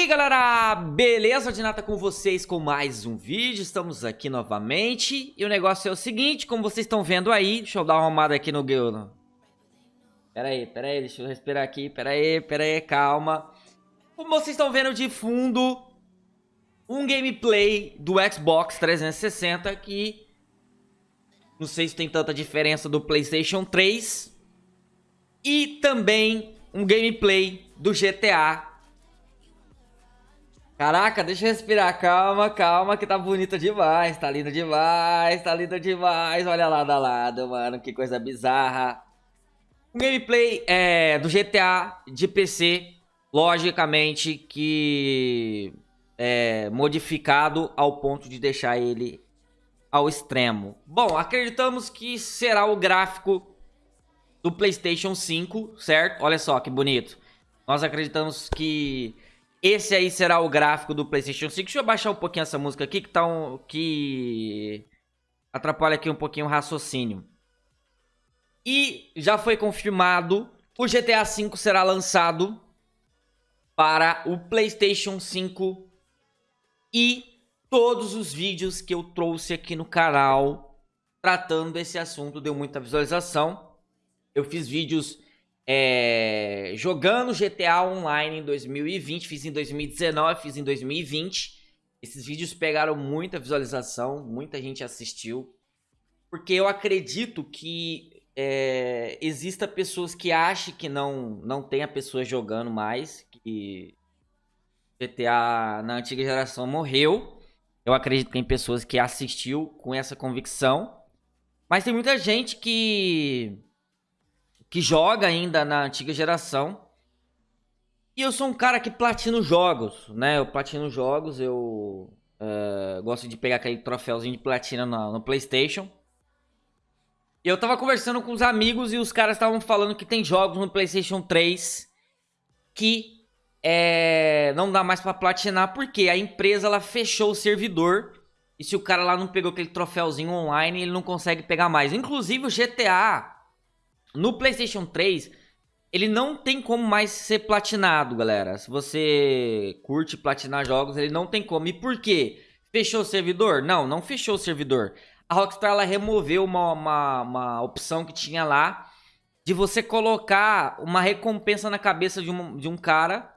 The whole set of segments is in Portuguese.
E aí galera, beleza? Dinata com vocês com mais um vídeo, estamos aqui novamente. E o negócio é o seguinte, como vocês estão vendo aí Deixa eu dar uma arrumada aqui no Guildo Pera aí, pera aí, deixa eu respirar aqui. Pera aí, pera aí, calma. Como vocês estão vendo de fundo Um gameplay do Xbox 360 que Não sei se tem tanta diferença do Playstation 3 E também um gameplay do GTA Caraca, deixa eu respirar. Calma, calma, que tá bonita demais. Tá linda demais, tá linda demais. Olha lá da lado, mano. Que coisa bizarra. Gameplay é, do GTA de PC, logicamente que é modificado ao ponto de deixar ele ao extremo. Bom, acreditamos que será o gráfico do PlayStation 5, certo? Olha só que bonito. Nós acreditamos que esse aí será o gráfico do PlayStation 5. Deixa eu baixar um pouquinho essa música aqui, que tá um... que atrapalha aqui um pouquinho o raciocínio. E já foi confirmado, o GTA V será lançado para o PlayStation 5 e todos os vídeos que eu trouxe aqui no canal tratando desse assunto deu muita visualização. Eu fiz vídeos é, jogando GTA Online em 2020, fiz em 2019, fiz em 2020. Esses vídeos pegaram muita visualização, muita gente assistiu. Porque eu acredito que é, exista pessoas que achem que não, não tenha pessoas jogando mais, que GTA na antiga geração morreu. Eu acredito que tem pessoas que assistiu com essa convicção. Mas tem muita gente que que joga ainda na antiga geração. E eu sou um cara que platino jogos, né? Eu platino jogos, eu uh, gosto de pegar aquele troféuzinho de platina no, no Playstation. E eu tava conversando com os amigos e os caras estavam falando que tem jogos no Playstation 3 que é, não dá mais pra platinar porque a empresa ela fechou o servidor e se o cara lá não pegou aquele troféuzinho online, ele não consegue pegar mais. Inclusive o GTA no PlayStation 3, ele não tem como mais ser platinado, galera. Se você curte platinar jogos, ele não tem como. E por quê? Fechou o servidor? Não, não fechou o servidor. A Rockstar ela removeu uma, uma, uma opção que tinha lá de você colocar uma recompensa na cabeça de um, de um cara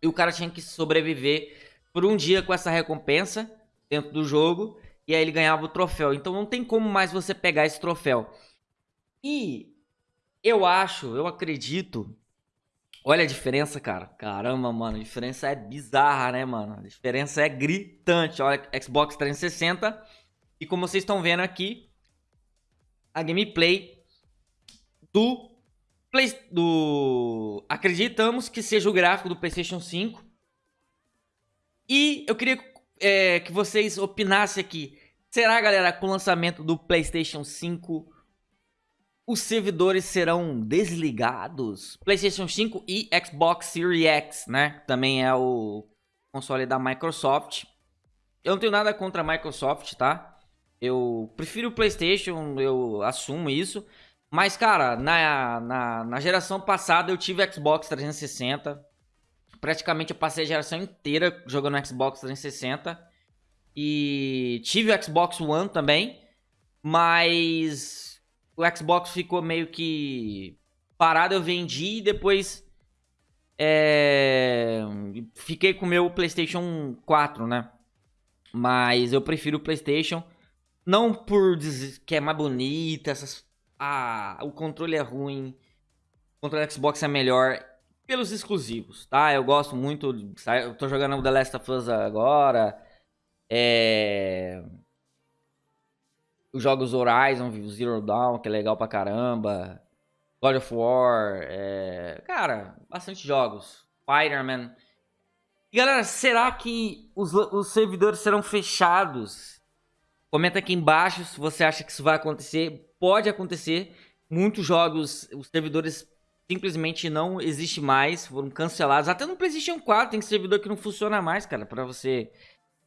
e o cara tinha que sobreviver por um dia com essa recompensa dentro do jogo e aí ele ganhava o troféu. Então não tem como mais você pegar esse troféu. E eu acho, eu acredito. Olha a diferença, cara. Caramba, mano. A diferença é bizarra, né, mano? A diferença é gritante. Olha, Xbox 360. E como vocês estão vendo aqui, a gameplay do Play, do acreditamos que seja o gráfico do PlayStation 5. E eu queria é, que vocês opinassem aqui. Será, galera, com o lançamento do PlayStation 5 os servidores serão desligados. PlayStation 5 e Xbox Series X, né? Também é o console da Microsoft. Eu não tenho nada contra a Microsoft, tá? Eu prefiro o PlayStation, eu assumo isso. Mas, cara, na, na, na geração passada eu tive Xbox 360. Praticamente eu passei a geração inteira jogando Xbox 360. E tive o Xbox One também. Mas o Xbox ficou meio que parado, eu vendi e depois é, fiquei com o meu PlayStation 4, né? Mas eu prefiro o PlayStation, não por dizer que é mais bonita, essas... ah, o controle é ruim, o controle do Xbox é melhor pelos exclusivos, tá? Eu gosto muito, eu tô jogando o The Last of Us agora, é os jogos Horizon, Zero Dawn, que é legal pra caramba. God of War, é... cara, bastante jogos. Spider-Man. Galera, será que os, os servidores serão fechados? Comenta aqui embaixo se você acha que isso vai acontecer. Pode acontecer. Muitos jogos, os servidores simplesmente não existem mais, foram cancelados. Até no PlayStation 4 tem servidor que não funciona mais, cara, pra você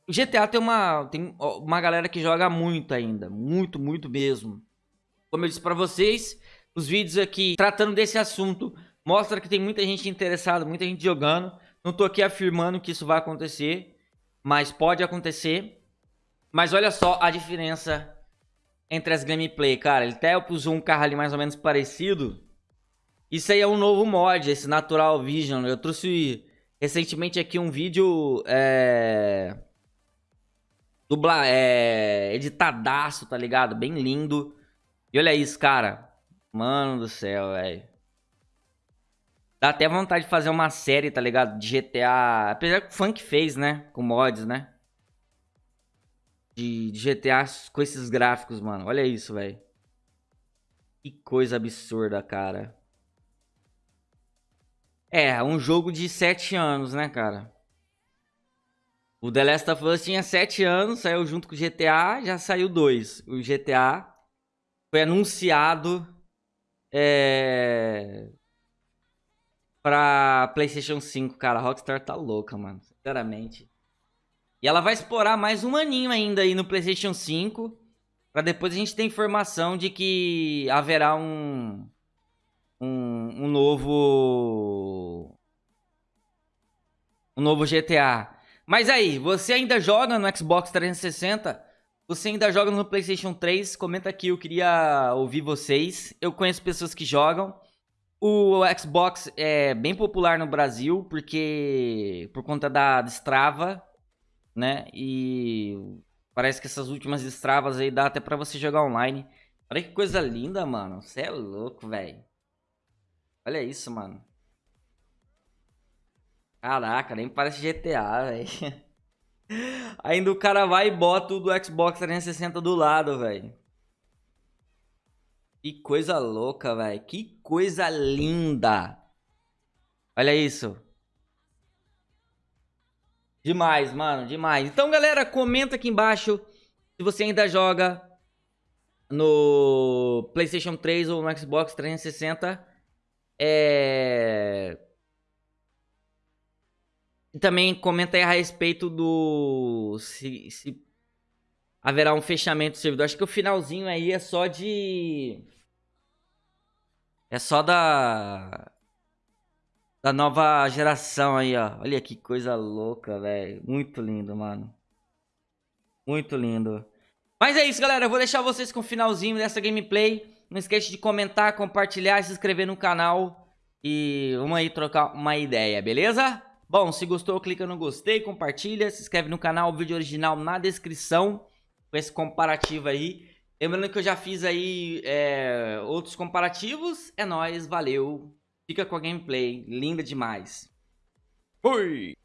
GTA tem uma, tem uma galera que joga muito ainda. Muito, muito mesmo. Como eu disse pra vocês, os vídeos aqui tratando desse assunto mostra que tem muita gente interessada, muita gente jogando. Não tô aqui afirmando que isso vai acontecer, mas pode acontecer. Mas olha só a diferença entre as gameplay, cara. Ele até usou um carro ali mais ou menos parecido. Isso aí é um novo mod, esse Natural Vision. Eu trouxe recentemente aqui um vídeo é... Dubla... É... editadaço, tá ligado? Bem lindo. E olha isso, cara. Mano do céu, velho. Dá até vontade de fazer uma série, tá ligado? De GTA. Apesar que o Funk fez, né? Com mods, né? De, de GTA com esses gráficos, mano. Olha isso, velho. Que coisa absurda, cara. É, um jogo de 7 anos, né, cara? O The Last of Us tinha 7 anos, saiu junto com o GTA, já saiu 2. O GTA foi anunciado é... pra PlayStation 5, cara. A Rockstar tá louca, mano, sinceramente. E ela vai explorar mais um aninho ainda aí no PlayStation 5. Pra depois a gente ter informação de que haverá um um, um novo um novo GTA. Mas aí, você ainda joga no Xbox 360? Você ainda joga no PlayStation 3? Comenta aqui, eu queria ouvir vocês. Eu conheço pessoas que jogam. O Xbox é bem popular no Brasil porque por conta da Strava, né? E parece que essas últimas Stravas aí dá até para você jogar online. Olha que coisa linda, mano. Você é louco, velho. Olha isso, mano. Caraca, nem parece GTA, velho. Ainda o cara vai e bota o do Xbox 360 do lado, velho. Que coisa louca, velho. Que coisa linda. Olha isso. Demais, mano, demais. Então, galera, comenta aqui embaixo se você ainda joga no PlayStation 3 ou no Xbox 360. É... Também comenta aí a respeito do... Se, se haverá um fechamento do servidor. Acho que o finalzinho aí é só de... É só da... Da nova geração aí, ó. Olha que coisa louca, velho. Muito lindo, mano. Muito lindo. Mas é isso, galera. Eu vou deixar vocês com o finalzinho dessa gameplay. Não esqueça de comentar, compartilhar, se inscrever no canal. E vamos aí trocar uma ideia, beleza? Bom, se gostou, clica no gostei, compartilha, se inscreve no canal, o vídeo original na descrição. Com esse comparativo aí. Lembrando que eu já fiz aí é, outros comparativos. É nóis, valeu. Fica com a gameplay, linda demais. Fui!